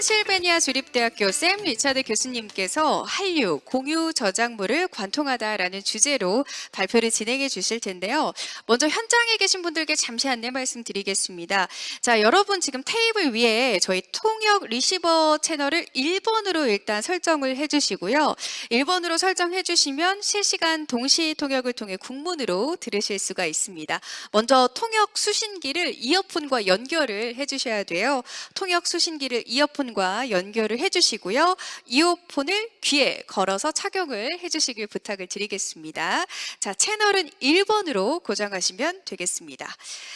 펜실베니아 주립대학교 샘 리차드 교수님께서 한류 공유 저작물을 관통하다라는 주제로 발표를 진행해 주실 텐데요. 먼저 현장에 계신 분들께 잠시 안내 말씀드리겠습니다. 자, 여러분 지금 테이블 위에 저희 통역 리시버 채널을 1번으로 일단 설정을 해 주시고요. 1번으로 설정해 주시면 실시간 동시 통역을 통해 국문으로 들으실 수가 있습니다. 먼저 통역 수신기를 이어폰과 연결을 해 주셔야 돼요. 통역 수신기를 이어폰 과 연결을 해주시고요. 이어폰을 귀에 걸어서 착용을 해주시길 부탁을 드리겠습니다. 자, 채널은 1번으로 고정하시면 되겠습니다.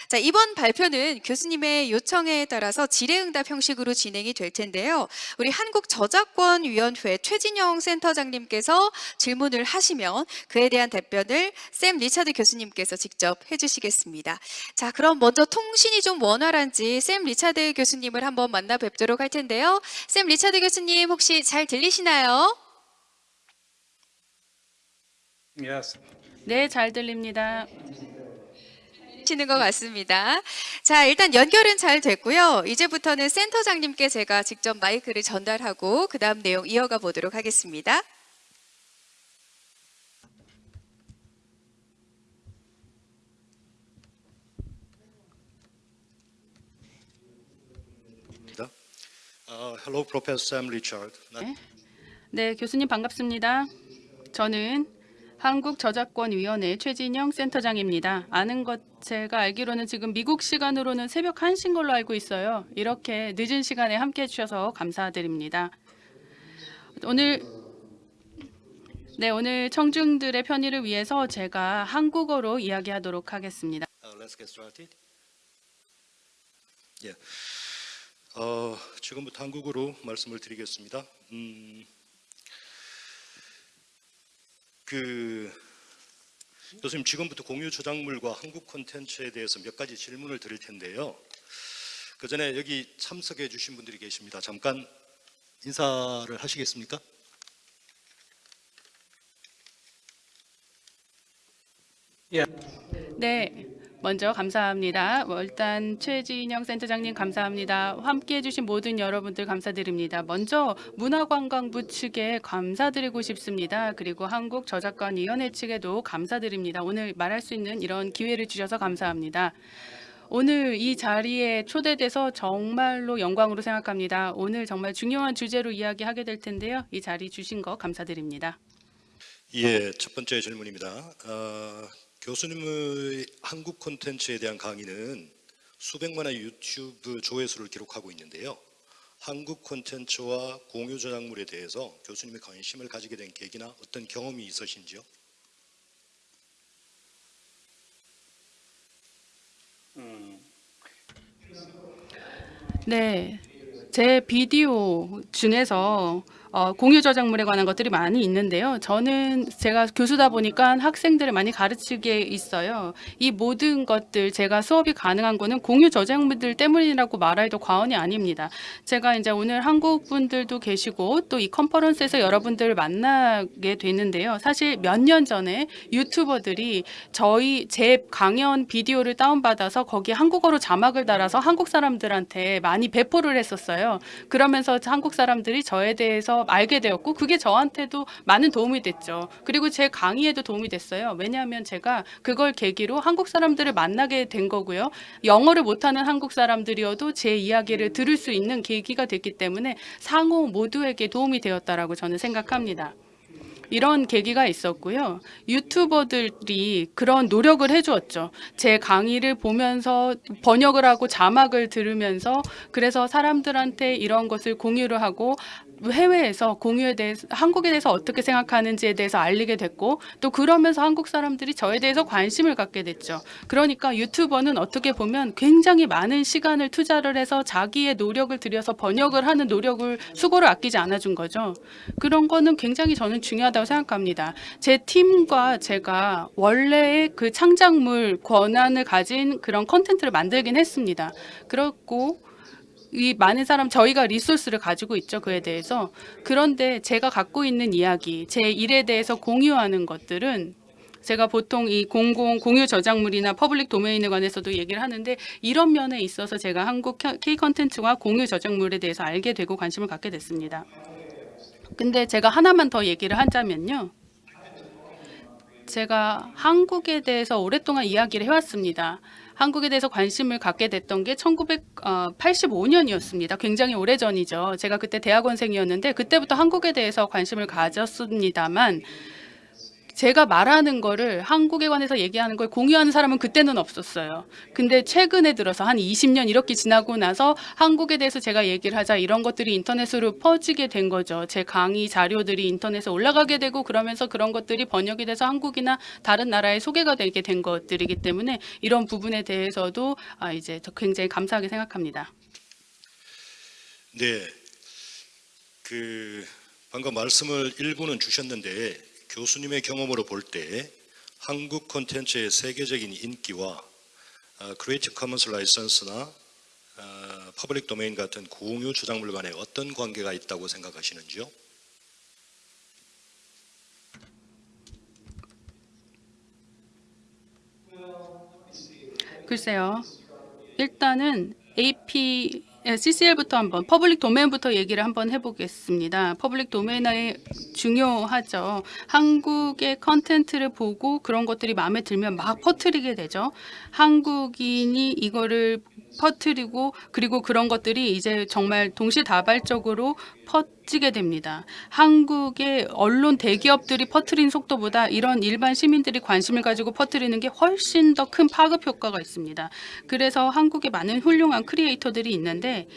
자, 이번 발표는 교수님의 요청에 따라서 질의응답 형식으로 진행이 될 텐데요. 우리 한국저작권위원회 최진영 센터장님께서 질문을 하시면 그에 대한 답변을 샘 리차드 교수님께서 직접 해주시겠습니다. 자, 그럼 먼저 통신이 좀 원활한지 샘 리차드 교수님을 한번 만나 뵙도록 할 텐데요. 샘 리차드 교수님 혹시 잘 들리시나요? Yes. 네, 잘 들립니다. 시는 것 같습니다. 자, 일단 연결은 잘 됐고요. 이제부터는 센터장님께 제가 직접 마이크를 전달하고 그 다음 내용 이어가 보도록 하겠습니다. Uh, hello, Professor Sam Richard. 네. 네, 교수님 반갑습니다. 저는 한국저작권위원회 최진영 센터장입니다. 아는 것 제가 알기로는 지금 미국 시간으로는 새벽 1시인 걸로 알고 있어요. 이렇게 늦은 시간에 함께해 주셔서 감사드립니다. 오늘 네, 오늘 청중들의 편의를 위해서 제가 한국어로 이야기하도록 하겠습니다. Uh, 어, 지금부터 한국어로 말씀을 드리겠습니다. 음, 그 교수님 지금부터 공유 저작물과 한국 콘텐츠에 대해서 몇 가지 질문을 드릴 텐데요. 그 전에 여기 참석해 주신 분들이 계십니다. 잠깐 인사를 하시겠습니까? 네, 먼저 감사합니다. 뭐 일단 최진영 센터장님 감사합니다. 함께해 주신 모든 여러분들 감사드립니다. 먼저 문화관광부 측에 감사드리고 싶습니다. 그리고 한국저작권위원회 측에도 감사드립니다. 오늘 말할 수 있는 이런 기회를 주셔서 감사합니다. 오늘 이 자리에 초대돼서 정말로 영광으로 생각합니다. 오늘 정말 중요한 주제로 이야기하게 될 텐데요. 이 자리 주신 거 감사드립니다. 예, 첫 번째 질문입니다. 어, 교수님의 한국 콘텐츠에 대한 강의는 수백만의 유튜브 조회수를 기록하고 있는데요. 한국 콘텐츠와 공유 저작물에 대해서 교수님의 관심을 가지게 된 계기나 어떤 경험이 있으신지요? 네, 제 비디오 중에서 어, 공유 저작물에 관한 것들이 많이 있는데요. 저는 제가 교수다 보니까 학생들을 많이 가르치게 있어요. 이 모든 것들 제가 수업이 가능한 거는 공유 저작물들 때문이라고 말해도 과언이 아닙니다. 제가 이제 오늘 한국 분들도 계시고 또 이 컨퍼런스에서 여러분들을 만나게 됐는데요. 사실 몇 년 전에 유튜버들이 저희 제 강연 비디오를 다운받아서 거기에 한국어로 자막을 달아서 한국 사람들한테 많이 배포를 했었어요. 그러면서 한국 사람들이 저에 대해서 알게 되었고 그게 저한테도 많은 도움이 됐죠. 그리고 제 강의에도 도움이 됐어요. 왜냐하면 제가 그걸 계기로 한국 사람들을 만나게 된 거고요. 영어를 못하는 한국 사람들이어도 제 이야기를 들을 수 있는 계기가 됐기 때문에 상호 모두에게 도움이 되었다라고 저는 생각합니다. 이런 계기가 있었고요. 유튜버들이 그런 노력을 해주었죠. 제 강의를 보면서 번역을 하고 자막을 들으면서 그래서 사람들한테 이런 것을 공유를 하고 해외에서 공유에 대해서 한국에 대해서 어떻게 생각하는지에 대해서 알리게 됐고 또 그러면서 한국 사람들이 저에 대해서 관심을 갖게 됐죠. 그러니까 유튜버는 어떻게 보면 굉장히 많은 시간을 투자를 해서 자기의 노력을 들여서 번역을 하는 노력을 수고를 아끼지 않아준 거죠. 그런 거는 굉장히 저는 중요하다고 생각합니다. 제 팀과 제가 원래의 그 창작물 권한을 가진 그런 컨텐츠를 만들긴 했습니다. 그렇고 이 많은 사람 저희가 resource를 가지고 있죠 그에 대해서 그런데 제가 갖고 있는 이야기 제 일에 대해서 공유하는 것들은 제가 보통 이 공공 공유 저작물이나 public domain에 관해서도 얘기를 하는데 이런 면에 있어서 제가 한국 K 컨텐츠와 공유 저작물에 대해서 알게 되고 관심을 갖게 됐습니다. 근데 제가 하나만 더 얘기를 하자면요. 제가 한국에 대해서 오랫동안 이야기를 해왔습니다. 한국에 대해서 관심을 갖게 됐던 게 1985년이었습니다. 굉장히 오래전이죠. 제가 그때 대학원생이었는데 그때부터 한국에 대해서 관심을 가졌습니다만 제가 말하는 거를 한국에 관해서 얘기하는 걸 공유하는 사람은 그때는 없었어요. 근데 최근에 들어서 한 20년 이렇게 지나고 나서 한국에 대해서 제가 얘기를 하자 이런 것들이 인터넷으로 퍼지게 된 거죠. 제 강의 자료들이 인터넷에 올라가게 되고 그러면서 그런 것들이 번역이 돼서 한국이나 다른 나라에 소개가 되게 된 것들이기 때문에 이런 부분에 대해서도 아, 이제 저 굉장히 감사하게 생각합니다. 네, 그 방금 말씀을 일부는 주셨는데 교수님의 경험으로 볼 때 한국 콘텐츠의 세계적인 인기와 Creative Commons license나 public domain 같은 공유 저작물 간에 어떤 관계가 있다고 생각하시는지요? 글쎄요. 일단은 AP CCL부터 한번 public domain부터 얘기를 한번 해보겠습니다. public domain이 중요하죠. 한국의 컨텐츠를 보고 그런 것들이 마음에 들면 막 퍼뜨리게 되죠. 한국인이 이거를 퍼뜨리고 그리고 그런 것들이 이제 정말 동시다발적으로 퍼지게 됩니다. 한국의 언론 대기업들이 퍼뜨린 속도보다 이런 일반 시민들이 관심을 가지고 퍼뜨리는 게 훨씬 더 큰 파급 효과가 있습니다. 그래서 한국에 많은 훌륭한 크리에이터들이 있는데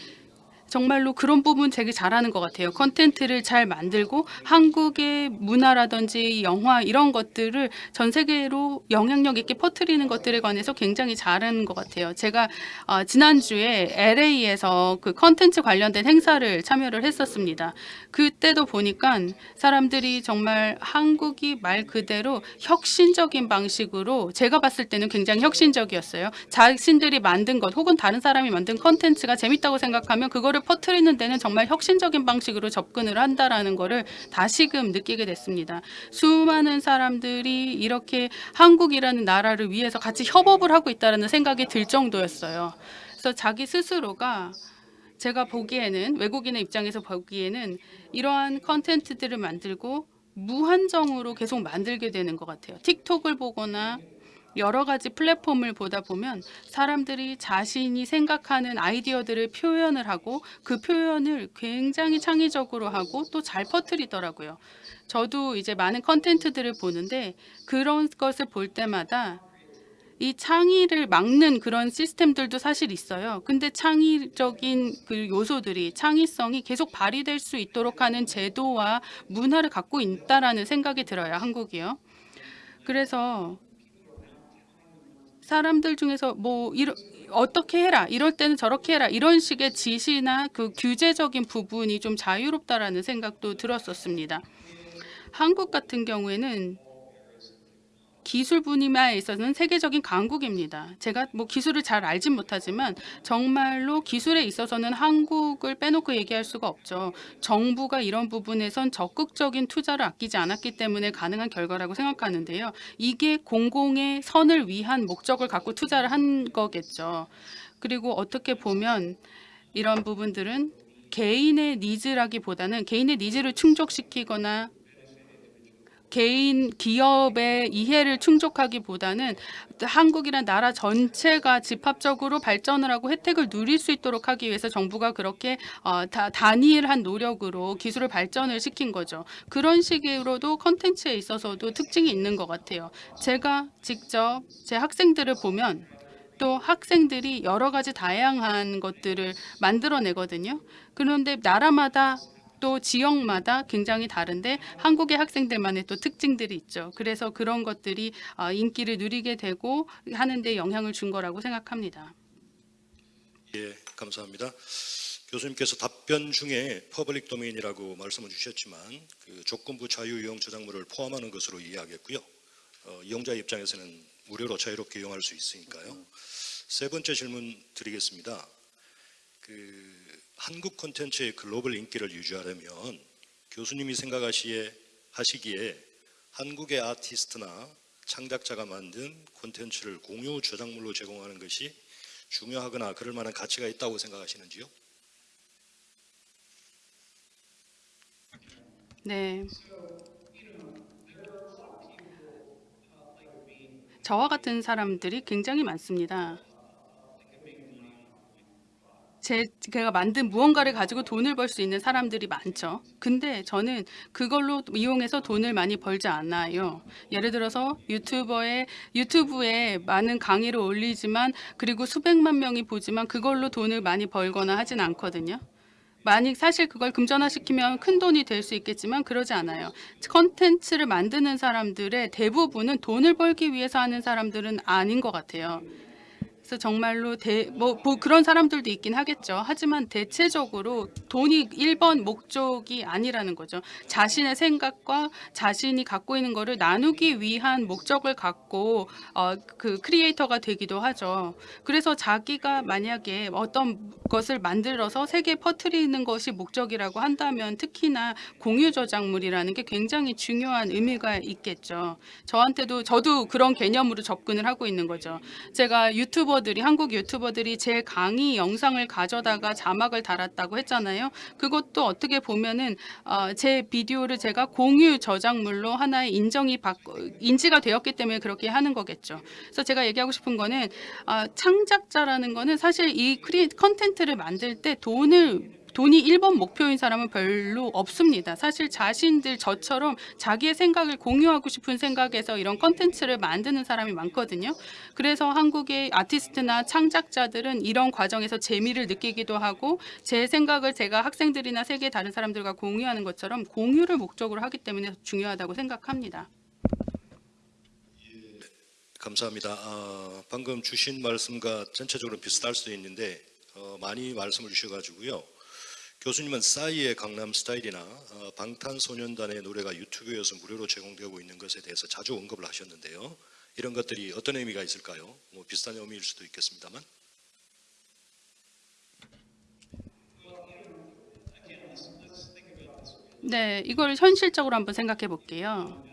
정말로 그런 부분 되게 잘하는 것 같아요. 컨텐츠를 잘 만들고 한국의 문화라든지 영화 이런 것들을 전 세계로 영향력 있게 퍼뜨리는 것들에 관해서 굉장히 잘하는 것 같아요. 제가 어, 지난주에 LA에서 그 컨텐츠 관련된 행사를 참여를 했었습니다. 그때도 보니까 사람들이 정말 한국이 말 그대로 혁신적인 방식으로 제가 봤을 때는 굉장히 혁신적이었어요. 자신들이 만든 것 혹은 다른 사람이 만든 컨텐츠가 재밌다고 생각하면 그거를 퍼뜨리는 데는 정말 혁신적인 방식으로 접근을 한다라는 거를 다시금 느끼게 됐습니다. 수많은 사람들이 이렇게 한국이라는 나라를 위해서 같이 협업을 하고 있다는 생각이 들 정도였어요. 그래서 자기 스스로가 제가 보기에는 외국인의 입장에서 보기에는 이러한 컨텐츠들을 만들고 무한정으로 계속 만들게 되는 것 같아요. 틱톡을 보거나 여러 가지 플랫폼을 보다 보면 사람들이 자신이 생각하는 아이디어들을 표현을 하고 그 표현을 굉장히 창의적으로 하고 또 잘 퍼뜨리더라고요. 저도 이제 많은 컨텐츠들을 보는데 그런 것을 볼 때마다 이 창의를 막는 그런 시스템들도 사실 있어요. 근데 창의적인 그 요소들이 창의성이 계속 발휘될 수 있도록 하는 제도와 문화를 갖고 있다라는 생각이 들어요. 한국이요. 그래서 사람들 중에서 뭐 이러, 어떻게 해라 이럴 때는 저렇게 해라 이런 식의 지시나 그 규제적인 부분이 좀 자유롭다라는 생각도 들었었습니다. 한국 같은 경우에는 기술 분야에 있어서는 세계적인 강국입니다. 제가 뭐 기술을 잘 알진 못하지만 정말로 기술에 있어서는 한국을 빼놓고 얘기할 수가 없죠. 정부가 이런 부분에선 적극적인 투자를 아끼지 않았기 때문에 가능한 결과라고 생각하는데요. 이게 공공의 선을 위한 목적을 갖고 투자를 한 거겠죠. 그리고 어떻게 보면 이런 부분들은 개인의 needs라기보다는 개인의 needs를 충족시키거나 개인 기업의 이해를 충족하기보다는 한국이란 나라 전체가 집합적으로 발전을 하고 혜택을 누릴 수 있도록 하기 위해서 정부가 그렇게 어, 다, 단일한 노력으로 기술을 발전을 시킨 거죠. 그런 식으로도 컨텐츠에 있어서도 특징이 있는 것 같아요. 제가 직접 제 학생들을 보면 또 학생들이 여러 가지 다양한 것들을 만들어내거든요. 그런데 나라마다 또 지역마다 굉장히 다른데 한국의 학생들만의 또 특징들이 있죠. 그래서 그런 것들이 어, 인기를 누리게 되고 하는데 영향을 준 거라고 생각합니다. 예, 감사합니다. 교수님께서 답변 중에 public domain이라고 말씀을 주셨지만 그 조건부 자유 이용 저작물을 포함하는 것으로 이해하겠고요. 어, 이용자 입장에서는 무료로 자유롭게 이용할 수 있으니까요. 세 번째 질문 드리겠습니다. 그 한국 콘텐츠의 글로벌 인기를 유지하려면 교수님이 생각하시기에 하시기에 한국의 아티스트나 창작자가 만든 콘텐츠를 공유 저작물로 제공하는 것이 중요하거나 그럴 만한 가치가 있다고 생각하시는지요? 네. 저와 같은 사람들이 굉장히 많습니다. 제, 제가 만든 무언가를 가지고 돈을 벌 수 있는 사람들이 많죠. 근데 저는 그걸로 이용해서 돈을 많이 벌지 않아요. 예를 들어서 유튜버의 유튜브에 많은 강의를 올리지만 그리고 수백만 명이 보지만 그걸로 돈을 많이 벌거나 하진 않거든요. 만약 사실 그걸 금전화시키면 큰 돈이 될 수 있겠지만 그러지 않아요. 컨텐츠를 만드는 사람들의 대부분은 돈을 벌기 위해서 하는 사람들은 아닌 것 같아요. 그래서 정말로 대, 뭐, 뭐 그런 사람들도 있긴 하겠죠. 하지만 대체적으로 돈이 1번 목적이 아니라는 거죠. 자신의 생각과 자신이 갖고 있는 거를 나누기 위한 목적을 갖고 어, 그 크리에이터가 되기도 하죠. 그래서 자기가 만약에 어떤 것을 만들어서 세계에 퍼뜨리는 것이 목적이라고 한다면 특히나 공유 저작물이라는 게 굉장히 중요한 의미가 있겠죠. 저한테도 저도 그런 개념으로 접근을 하고 있는 거죠. 제가 유튜버 들이 한국 유튜버들이 제 강의 영상을 가져다가 자막을 달았다고 했잖아요. 그것도 어떻게 보면은 어, 제 비디오를 제가 공유 저작물로 하나의 인정이 받 인지가 되었기 때문에 그렇게 하는 거겠죠. 그래서 제가 얘기하고 싶은 거는 아, 창작자라는 거는 사실 이 크리 컨텐츠를 만들 때 돈을 돈이 1번 목표인 사람은 별로 없습니다. 사실 자신들 저처럼 자기의 생각을 공유하고 싶은 생각에서 이런 컨텐츠를 만드는 사람이 많거든요. 그래서 한국의 아티스트나 창작자들은 이런 과정에서 재미를 느끼기도 하고 제 생각을 제가 학생들이나 세계 다른 사람들과 공유하는 것처럼 공유를 목적으로 하기 때문에 중요하다고 생각합니다. 감사합니다. 아, 방금 주신 말씀과 전체적으로 비슷할 수도 있는데 어, 많이 말씀을 주셔가지고요. 교수님은 싸이의 강남 스타일이나 어, 방탄소년단의 노래가 유튜브에서 무료로 제공되고 있는 것에 대해서 자주 언급을 하셨는데요. 이런 것들이 어떤 의미가 있을까요? 뭐 비슷한 의미일 수도 있겠습니다만. 네, 이걸 현실적으로 한번 생각해 볼게요.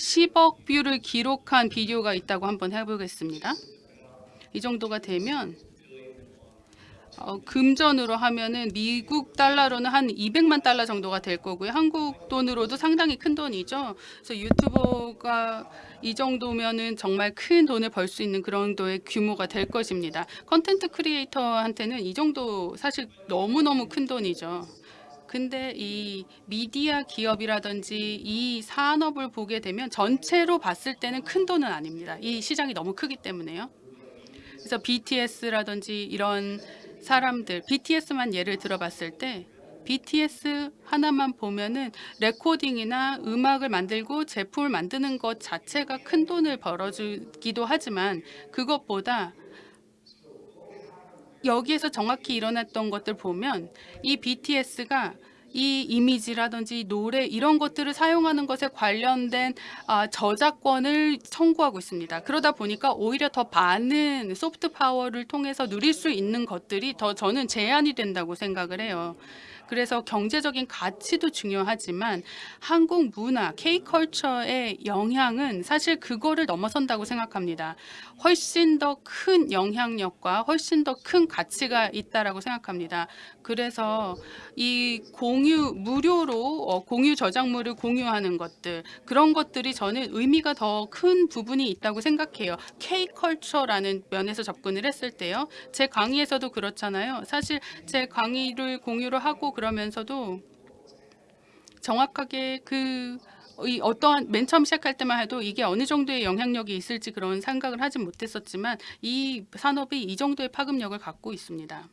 10억 view를 기록한 비디오가 있다고 한번 해보겠습니다. 이 정도가 되면 어, 금전으로 하면은 미국 달러로는 한 200만 달러 정도가 될 거고요. 한국 돈으로도 상당히 큰 돈이죠. 그래서 유튜버가 이 정도면은 정말 큰 돈을 벌 수 있는 그런 정도의 규모가 될 것입니다. content creator한테는 이 정도 사실 너무너무 큰 돈이죠. 근데 이 미디어 기업이라든지 이 산업을 보게 되면 전체로 봤을 때는 큰 돈은 아닙니다. 이 시장이 너무 크기 때문에요. 그래서 BTS라든지 이런 사람들, BTS만 예를 들어봤을 때 BTS 하나만 보면은 레코딩이나 음악을 만들고 제품을 만드는 것 자체가 큰 돈을 벌어주기도 하지만 그것보다 여기에서 정확히 일어났던 것들 보면 이 BTS가 이 이미지라든지 노래 이런 것들을 사용하는 것에 관련된 아, 저작권을 청구하고 있습니다. 그러다 보니까 오히려 더 많은 소프트 파워를 통해서 누릴 수 있는 것들이 더 저는 제한이 된다고 생각을 해요. 그래서 경제적인 가치도 중요하지만 한국 문화, K컬처의 영향은 사실 그거를 넘어선다고 생각합니다. 훨씬 더 큰 영향력과 훨씬 더 큰 가치가 있다라고 생각합니다. 그래서 이 공유 무료로 어, 공유 저작물을 공유하는 것들 그런 것들이 저는 의미가 더 큰 부분이 있다고 생각해요. K컬처라는 면에서 접근을 했을 때요. 제 강의에서도 그렇잖아요. 사실 제 강의를 공유를 하고 그러면서도 정확하게 그이 어떠한 맨 처음 시작할 때만 해도 이게 어느 정도의 영향력이 있을지 그런 생각을 하진 못했었지만 이 산업이 이 정도의 파급력을 갖고 있습니다.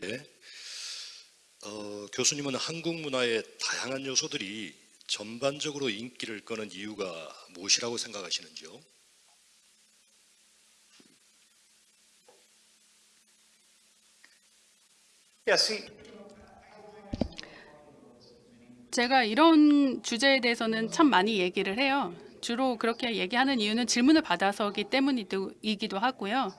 네. 어, 교수님은 한국 문화의 다양한 요소들이 전반적으로 인기를 끄는 이유가 무엇이라고 생각하시는지요? Yeah, see, 제가 이런 주제에 대해서는 참 많이 얘기를 해요. 주로 그렇게 얘기하는 이유는 질문을 받아서기 때문이기도 하고요.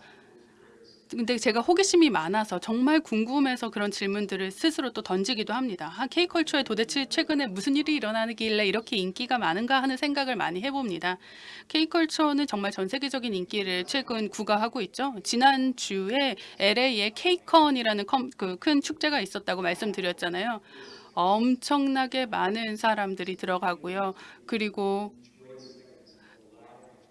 근데 제가 호기심이 많아서 정말 궁금해서 그런 질문들을 스스로 또 던지기도 합니다. 아, K컬처에 도대체 최근에 무슨 일이 일어나길래 이렇게 인기가 많은가 하는 생각을 많이 해봅니다. K컬처는 정말 전 세계적인 인기를 최근 구가하고 있죠. 지난주에 LA에 K컨이라는 그큰 축제가 있었다고 말씀드렸잖아요. 엄청나게 많은 사람들이 들어가고요. 그리고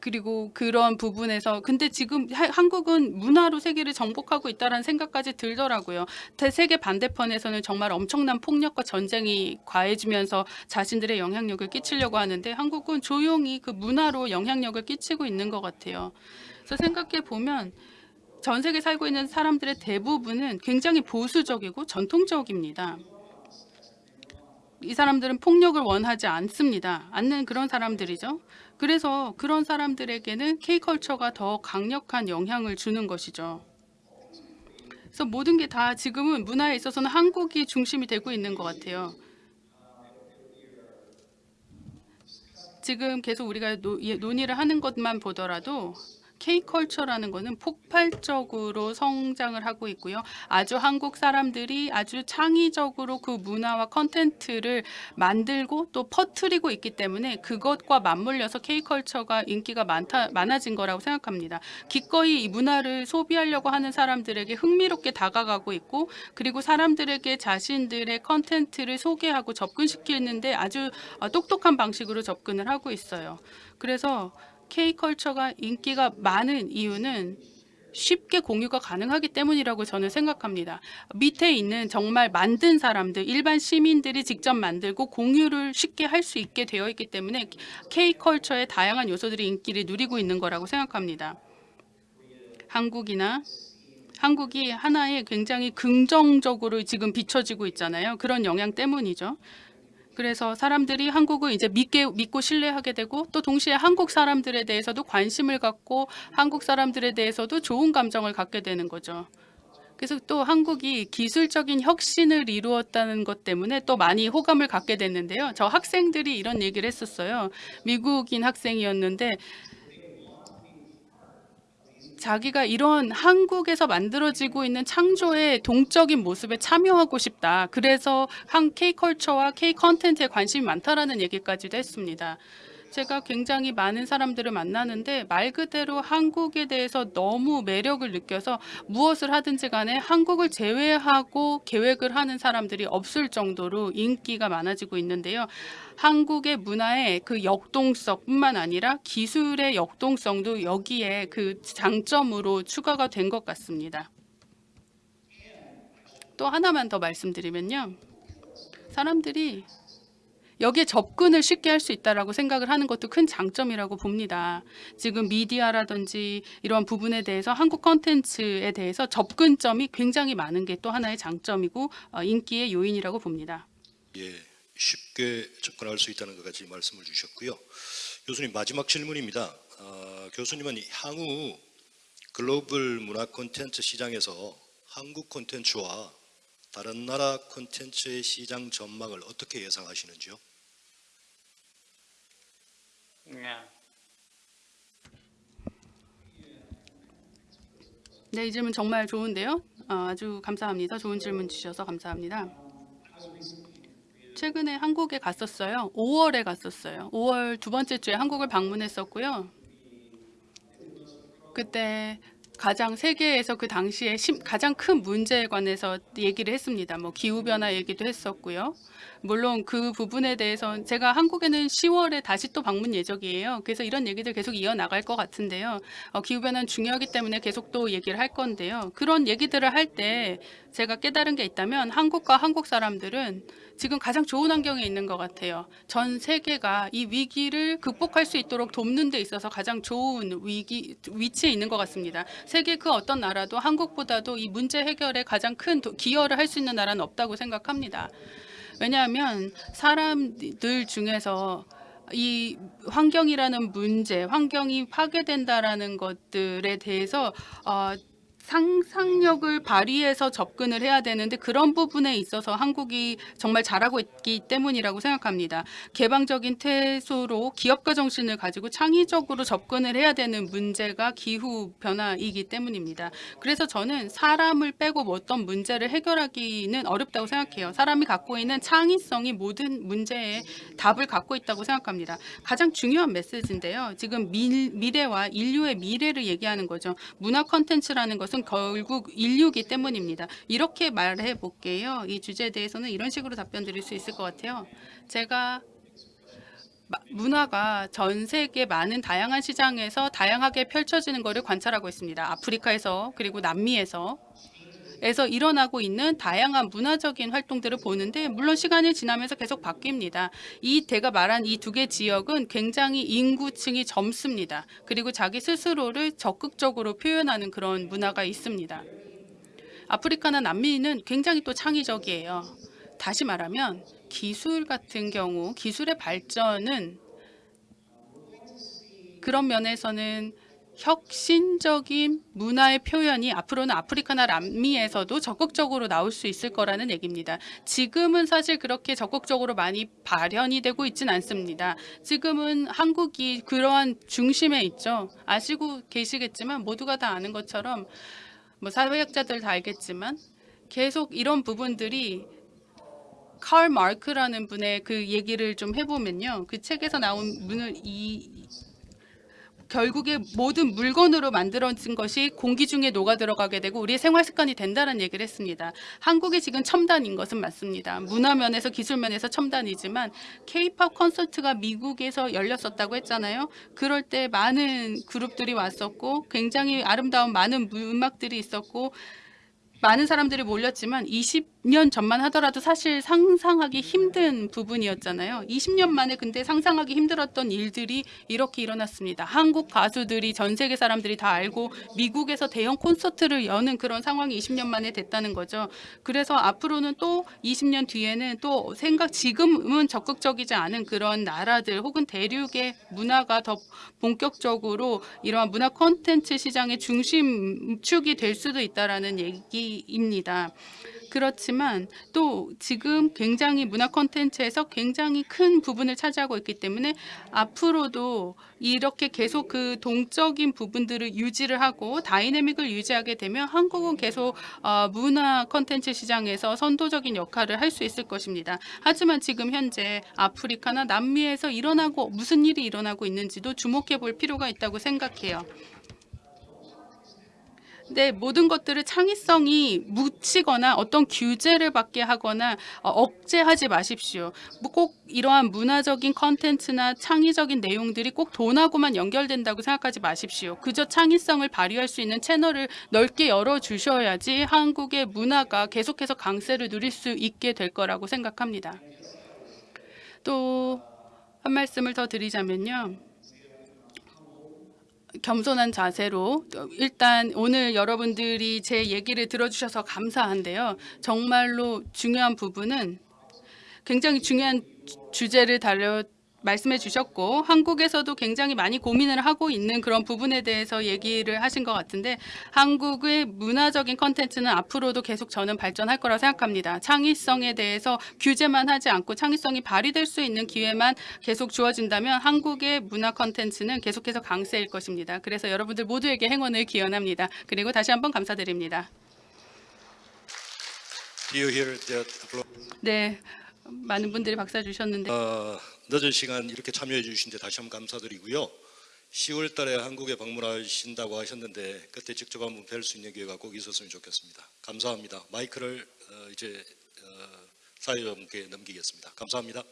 그리고 그런 부분에서 근데 지금 하- 한국은 문화로 세계를 정복하고 있다라는 생각까지 들더라고요. 대- 세계 반대편에서는 정말 엄청난 폭력과 전쟁이 과해지면서 자신들의 영향력을 끼치려고 하는데 한국은 조용히 그 문화로 영향력을 끼치고 있는 것 같아요. 그래서 생각해 보면 전 세계 살고 있는 사람들의 대부분은 굉장히 보수적이고 전통적입니다. 이 사람들은 폭력을 원하지 않습니다. 않는 그런 사람들이죠. 그래서 그런 사람들에게는 K컬처가 더 강력한 영향을 주는 것이죠. 그래서 모든 게 다 지금은 문화에 있어서는 한국이 중심이 되고 있는 것 같아요. 지금 계속 우리가 노- 예, 논의를 하는 것만 보더라도 K컬처라는 것은 폭발적으로 성장을 하고 있고요. 아주 한국 사람들이 아주 창의적으로 그 문화와 컨텐츠를 만들고 또 퍼뜨리고 있기 때문에 그것과 맞물려서 K컬처가 인기가 많다, 많아진 거라고 생각합니다. 기꺼이 이 문화를 소비하려고 하는 사람들에게 흥미롭게 다가가고 있고 그리고 사람들에게 자신들의 컨텐츠를 소개하고 접근시키는데 아주 어, 똑똑한 방식으로 접근을 하고 있어요. 그래서 K컬처가 인기가 많은 이유는 쉽게 공유가 가능하기 때문이라고 저는 생각합니다. 밑에 있는 정말 만든 사람들, 일반 시민들이 직접 만들고 공유를 쉽게 할 수 있게 되어 있기 때문에 K컬처의 다양한 요소들이 인기를 누리고 있는 거라고 생각합니다. 한국이나 한국이 하나의 굉장히 긍정적으로 지금 비춰지고 있잖아요. 그런 영향 때문이죠. 그래서 사람들이 한국을 이제 믿게 믿고 신뢰하게 되고 또 동시에 한국 사람들에 대해서도 관심을 갖고 한국 사람들에 대해서도 좋은 감정을 갖게 되는 거죠. 그래서 또 한국이 기술적인 혁신을 이루었다는 것 때문에 또 많이 호감을 갖게 됐는데요. 저 학생들이 이런 얘기를 했었어요. 미국인 학생이었는데 자기가 이런 한국에서 만들어지고 있는 창조의 동적인 모습에 참여하고 싶다. 그래서 한 K컬처와 K컨텐츠에 관심이 많다라는 얘기까지도 했습니다. 제가 굉장히 많은 사람들을 만나는데 말 그대로 한국에 대해서 너무 매력을 느껴서 무엇을 하든지 간에 한국을 제외하고 계획을 하는 사람들이 없을 정도로 인기가 많아지고 있는데요. 한국의 문화의 그 역동성뿐만 아니라 기술의 역동성도 여기에 그 장점으로 추가가 된 것 같습니다. 또 하나만 더 말씀드리면요. 사람들이 여기에 접근을 쉽게 할 수 있다라고 생각을 하는 것도 큰 장점이라고 봅니다. 지금 미디어라든지 이런 부분에 대해서 한국 컨텐츠에 대해서 접근점이 굉장히 많은 게 또 하나의 장점이고 어, 인기의 요인이라고 봅니다. 예, 쉽게 접근할 수 있다는 것까지 말씀을 주셨고요. 교수님 마지막 질문입니다. 어, 교수님은 향후 글로벌 문화 콘텐츠 시장에서 한국 콘텐츠와 다른 나라 콘텐츠의 시장 전망을 어떻게 예상하시는지요? 네, 이 질문 정말 좋은데요. 어, 아주 감사합니다. 좋은 질문 주셔서 감사합니다. 최근에 한국에 갔었어요. 5월에 갔었어요. 5월 두 번째 주에 한국을 방문했었고요. 그때 가장 세계에서 그 당시에 심- 가장 큰 문제에 관해서 얘기를 했습니다. 뭐 기후 변화 얘기도 했었고요. 물론 그 부분에 대해서 제가 한국에는 10월에 다시 또 방문 예정이에요. 그래서 이런 얘기들 계속 이어 나갈 것 같은데요. 어, 기후 변화는 중요하기 때문에 계속 또 얘기를 할 건데요. 그런 얘기들을 할 때 제가 깨달은 게 있다면 한국과 한국 사람들은 지금 가장 좋은 환경에 있는 것 같아요. 전 세계가 이 위기를 극복할 수 있도록 돕는 데 있어서 가장 좋은 위기 위치에 있는 것 같습니다. 세계 그 어떤 나라도 한국보다도 이 문제 해결에 가장 큰 도- 기여를 할 수 있는 나라는 없다고 생각합니다. 왜냐하면 사람들 중에서 이 환경이라는 문제, 환경이 파괴된다라는 것들에 대해서 어, 상상력을 발휘해서 접근을 해야 되는데 그런 부분에 있어서 한국이 정말 잘하고 있기 때문이라고 생각합니다. 개방적인 태소로 기업가 정신을 가지고 창의적으로 접근을 해야 되는 문제가 기후 변화이기 때문입니다. 그래서 저는 사람을 빼고 뭐 어떤 문제를 해결하기는 어렵다고 생각해요. 사람이 갖고 있는 창의성이 모든 문제에 답을 갖고 있다고 생각합니다. 가장 중요한 메시지인데요. 지금 미, 미래와 인류의 미래를 얘기하는 거죠. 문화 컨텐츠라는 것은 결국 인류기 때문입니다. 이렇게 말해 볼게요. 이 주제에 대해서는 이런 식으로 답변 드릴 수 있을 것 같아요. 제가 마- 문화가 전 세계 많은 다양한 시장에서 다양하게 펼쳐지는 것을 관찰하고 있습니다. 아프리카에서 그리고 남미에서 에서 일어나고 있는 다양한 문화적인 활동들을 보는데 물론 시간이 지나면서 계속 바뀝니다. 이 제가 말한 이 두 개 지역은 굉장히 인구층이 젊습니다. 그리고 자기 스스로를 적극적으로 표현하는 그런 문화가 있습니다. 아프리카나 남미는 굉장히 또 창의적이에요. 다시 말하면 기술 같은 경우 기술의 발전은 그런 면에서는 혁신적인 문화의 표현이 앞으로는 아프리카나 남미에서도 적극적으로 나올 수 있을 거라는 얘기입니다. 지금은 사실 그렇게 적극적으로 많이 발현이 되고 있진 않습니다. 지금은 한국이 그러한 중심에 있죠. 아시고 계시겠지만 모두가 다 아는 것처럼 뭐 사회학자들 다 알겠지만 계속 이런 부분들이 칼 마르크라는 분의 그 얘기를 좀 해보면요. 그 책에서 나온 문을 이 결국에 모든 물건으로 만들어진 것이 공기 중에 녹아 들어가게 되고 우리의 생활 습관이 된다는 얘기를 했습니다. 한국이 지금 첨단인 것은 맞습니다. 문화 면에서 기술 면에서 첨단이지만 K-팝 콘서트가 미국에서 열렸었다고 했잖아요. 그럴 때 많은 그룹들이 왔었고 굉장히 아름다운 많은 음악들이 있었고 많은 사람들이 몰렸지만 20 년 전만 하더라도 사실 상상하기 힘든 부분이었잖아요. 20년 만에 근데 상상하기 힘들었던 일들이 이렇게 일어났습니다. 한국 가수들이 전 세계 사람들이 다 알고 미국에서 대형 콘서트를 여는 그런 상황이 20년 만에 됐다는 거죠. 그래서 앞으로는 또 20년 뒤에는 또 생각 지금은 적극적이지 않은 그런 나라들 혹은 대륙의 문화가 더 본격적으로 이러한 문화 콘텐츠 시장의 중심축이 될 수도 있다라는 얘기입니다. 그렇지만 또 지금 굉장히 문화 콘텐츠에서 굉장히 큰 부분을 차지하고 있기 때문에 앞으로도 이렇게 계속 그 동적인 부분들을 유지를 하고 다이내믹을 유지하게 되면 한국은 계속 어, 문화 콘텐츠 시장에서 선도적인 역할을 할 수 있을 것입니다. 하지만 지금 현재 아프리카나 남미에서 일어나고 무슨 일이 일어나고 있는지도 주목해 볼 필요가 있다고 생각해요. 네, 모든 것들을 창의성이 묻히거나 어떤 규제를 받게 하거나 어, 억제하지 마십시오. 뭐꼭 이러한 문화적인 컨텐츠나 창의적인 내용들이 꼭 돈하고만 연결된다고 생각하지 마십시오. 그저 창의성을 발휘할 수 있는 채널을 넓게 열어주셔야지 한국의 문화가 계속해서 강세를 누릴 수 있게 될 거라고 생각합니다. 또 한 말씀을 더 드리자면요. 겸손한 자세로 일단 오늘 여러분들이 제 얘기를 들어주셔서 감사한데요. 정말로 중요한 부분은 굉장히 중요한 주- 주제를 다려 말씀해 주셨고 한국에서도 굉장히 많이 고민을 하고 있는 그런 부분에 대해서 얘기를 하신 것 같은데 한국의 문화적인 컨텐츠는 앞으로도 계속 저는 발전할 거라고 생각합니다. 창의성에 대해서 규제만 하지 않고 창의성이 발휘될 수 있는 기회만 계속 주어진다면 한국의 문화 컨텐츠는 계속해서 강세일 것입니다. 그래서 여러분들 모두에게 행운을 기원합니다. 그리고 다시 한번 감사드립니다. 네, 많은 분들이 박수 주셨는데 어, 늦은 시간 이렇게 참여해 주신 데 다시 한번 감사드리고요. 10월 달에 한국에 방문하신다고 하셨는데 그때 직접 한번 뵐 수 있는 기회가 꼭 있었으면 좋겠습니다. 감사합니다. 마이크를 어, 이제 어, 사회자분께 넘기겠습니다. 감사합니다.